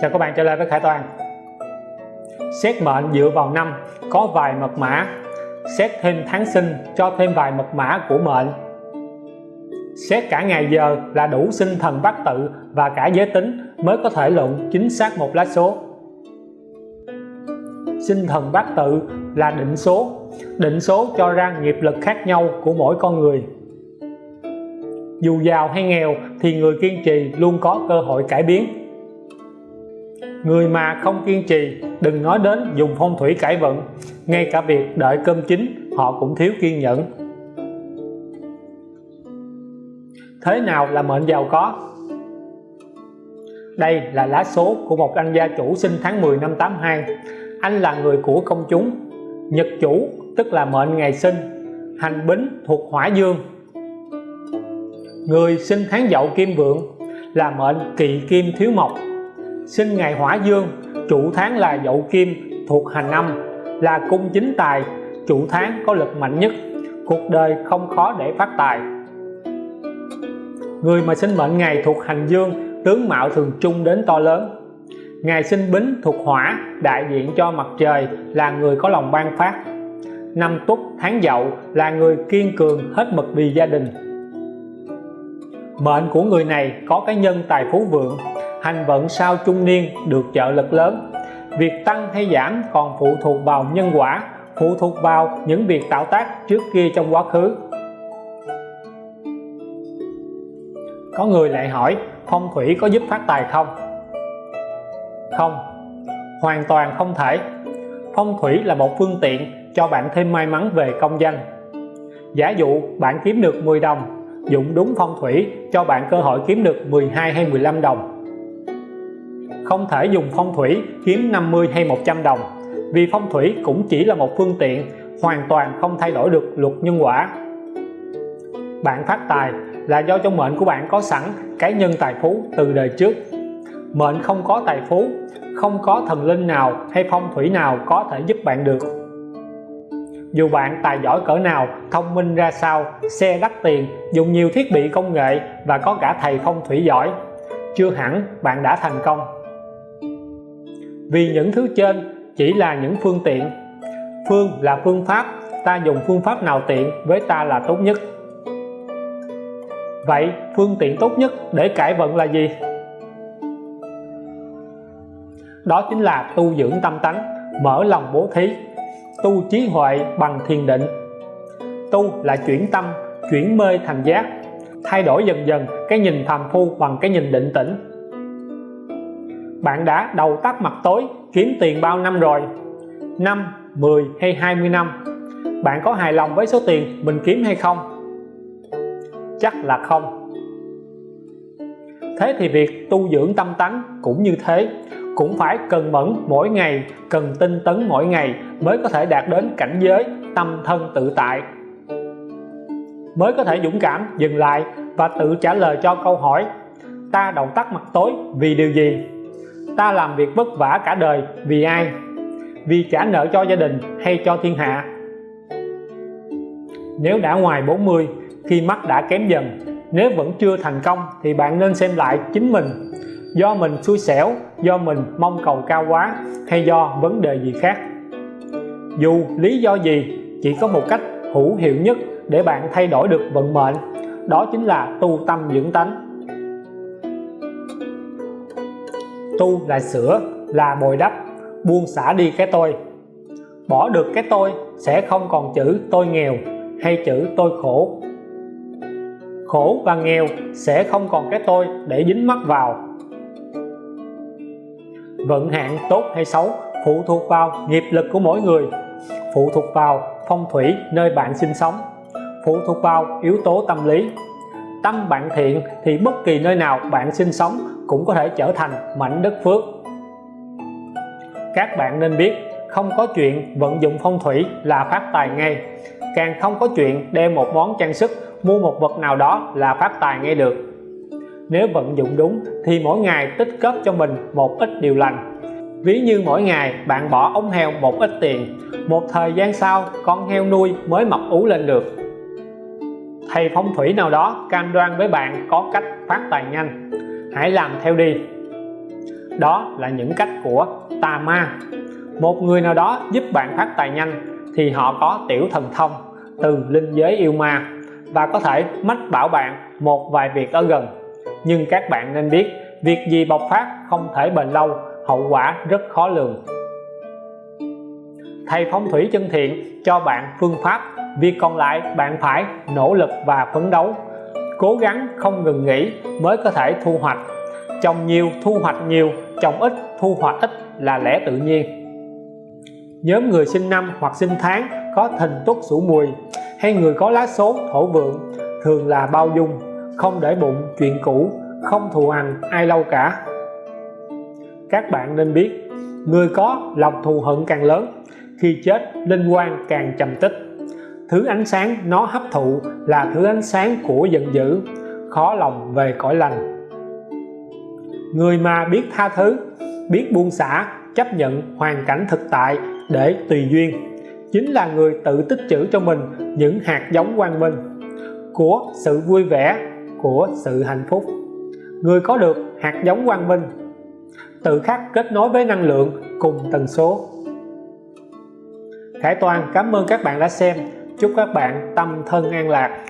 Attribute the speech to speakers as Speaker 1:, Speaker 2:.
Speaker 1: Chào các bạn trở lại với Khải Toàn. Xét mệnh dựa vào năm, có vài mật mã. Xét thêm tháng sinh, cho thêm vài mật mã của mệnh. Xét cả ngày giờ là đủ sinh thần bát tự và cả giới tính mới có thể luận chính xác một lá số. Sinh thần bát tự là định số. Định số cho ra nghiệp lực khác nhau của mỗi con người. Dù giàu hay nghèo thì người kiên trì luôn có cơ hội cải biến người mà không kiên trì, đừng nói đến dùng phong thủy cải vận. Ngay cả việc đợi cơm chín, họ cũng thiếu kiên nhẫn. Thế nào là mệnh giàu có? Đây là lá số của một anh gia chủ sinh tháng 10 năm 82 anh là người của công chúng. Nhật chủ, tức là mệnh ngày sinh. Hành bính thuộc hỏa dương. Người sinh tháng dậu kim vượng là mệnh kỵ kim thiếu mộc sinh ngày hỏa dương, chủ tháng là dậu kim, thuộc hành âm, là cung chính tài, chủ tháng có lực mạnh nhất. Cuộc đời không khó để phát tài. Người mà sinh mệnh ngày thuộc hành dương, tướng mạo thường trung đến to lớn. Ngày sinh bính thuộc hỏa, đại diện cho mặt trời, là người có lòng ban phát. Năm tuất tháng dậu là người kiên cường hết mực vì gia đình. Mệnh của người này có cái nhân tài phú vượng hành vận sau trung niên được trợ lực lớn. Việc tăng hay giảm còn phụ thuộc vào nhân quả, phụ thuộc vào những việc tạo tác trước kia trong quá khứ. Có người lại hỏi, phong thủy có giúp phát tài không? Không, hoàn toàn không thể. Phong thủy là một phương tiện cho bạn thêm may mắn về công danh. Giả dụ bạn kiếm được 10 đồng, dụng đúng phong thủy cho bạn cơ hội kiếm được 12 hay 15 đồng không thể dùng phong thủy kiếm 50 hay 100 đồng. Vì phong thủy cũng chỉ là một phương tiện, hoàn toàn không thay đổi được luật nhân quả. Bạn phát tài là do trong mệnh của bạn có sẵn cái nhân tài phú từ đời trước. Mệnh không có tài phú, không có thần linh nào hay phong thủy nào có thể giúp bạn được. Dù bạn tài giỏi cỡ nào, thông minh ra sao, xe đắt tiền, dùng nhiều thiết bị công nghệ và có cả thầy phong thủy giỏi, chưa hẳn bạn đã thành công vì những thứ trên chỉ là những phương tiện. Phương là phương pháp, ta dùng phương pháp nào tiện với ta là tốt nhất. Vậy phương tiện tốt nhất để cải vận là gì? Đó chính là tu dưỡng tâm tánh, mở lòng bố thí, tu trí huệ bằng thiền định. Tu là chuyển tâm, chuyển mê thành giác, thay đổi dần dần cái nhìn phàm phu bằng cái nhìn định tĩnh bạn đã đầu tắt mặt tối, kiếm tiền bao năm rồi? 5 10 hay 20 năm? Bạn có hài lòng với số tiền mình kiếm hay không? Chắc là không. Thế thì việc tu dưỡng tâm tánh cũng như thế, cũng phải cần mẫn mỗi ngày, cần tinh tấn mỗi ngày mới có thể đạt đến cảnh giới tâm thân tự tại. Mới có thể dũng cảm dừng lại và tự trả lời cho câu hỏi, ta đầu tắt mặt tối vì điều gì? Ta làm việc vất vả cả đời, vì ai? Vì trả nợ cho gia đình hay cho thiên hạ? Nếu đã ngoài 40 khi mắt đã kém dần, nếu vẫn chưa thành công, thì bạn nên xem lại chính mình. Do mình xui xẻo, do mình mong cầu cao quá, hay do vấn đề gì khác? Dù lý do gì, chỉ có một cách hữu hiệu nhất để bạn thay đổi được vận mệnh, đó chính là tu tâm dưỡng tánh. Tu là sửa là bồi đắp, buông xả đi cái tôi. Bỏ được cái tôi sẽ không còn chữ tôi nghèo hay chữ tôi khổ. Khổ và nghèo sẽ không còn cái tôi để dính mắc vào. Vận hạn tốt hay xấu phụ thuộc vào nghiệp lực của mỗi người, phụ thuộc vào phong thủy nơi bạn sinh sống, phụ thuộc vào yếu tố tâm lý. Tâm bạn thiện thì bất kỳ nơi nào bạn sinh sống cũng có thể trở thành mảnh đất phước. Các bạn nên biết, không có chuyện vận dụng phong thủy là phát tài ngay. Càng không có chuyện đem một món trang sức, mua một vật nào đó là phát tài ngay được. Nếu vận dụng đúng, thì mỗi ngày tích góp cho mình một ít điều lành. Ví như mỗi ngày bạn bỏ ống heo một ít tiền, một thời gian sau con heo nuôi mới mập ú lên được. Thầy phong thủy nào đó cam đoan với bạn có cách phát tài nhanh hãy làm theo đi. Đó là những cách của tà ma một người nào đó giúp bạn phát tài nhanh thì họ có tiểu thần thông từ linh giới yêu ma và có thể mách bảo bạn một vài việc ở gần. Nhưng các bạn nên biết, việc gì bộc phát không thể bền lâu, hậu quả rất khó lường. Thầy phong thủy chân thiện cho bạn phương pháp, việc còn lại bạn phải nỗ lực và phấn đấu cố gắng không ngừng nghỉ mới có thể thu hoạch. Trồng nhiều, thu hoạch nhiều, trồng ít, thu hoạch ít là lẽ tự nhiên. Nhóm người sinh năm hoặc sinh tháng có thìn tuất sửu mùi hay người có lá số thổ vượng thường là bao dung, không để bụng, chuyện cũ, không thù hằn ai lâu cả. Các bạn nên biết, người có lòng thù hận càng lớn, khi chết, linh quan càng trầm tích thứ ánh sáng nó hấp thụ là thứ ánh sáng của giận dữ, khó lòng về cõi lành. Người mà biết tha thứ, biết buông xả, chấp nhận hoàn cảnh thực tại để tùy duyên, chính là người tự tích trữ cho mình những hạt giống quang minh của sự vui vẻ, của sự hạnh phúc. Người có được hạt giống quang minh, tự khắc kết nối với năng lượng cùng tần số. Khải Toàn, cảm ơn các bạn đã xem chúc các bạn tâm thân an lạc.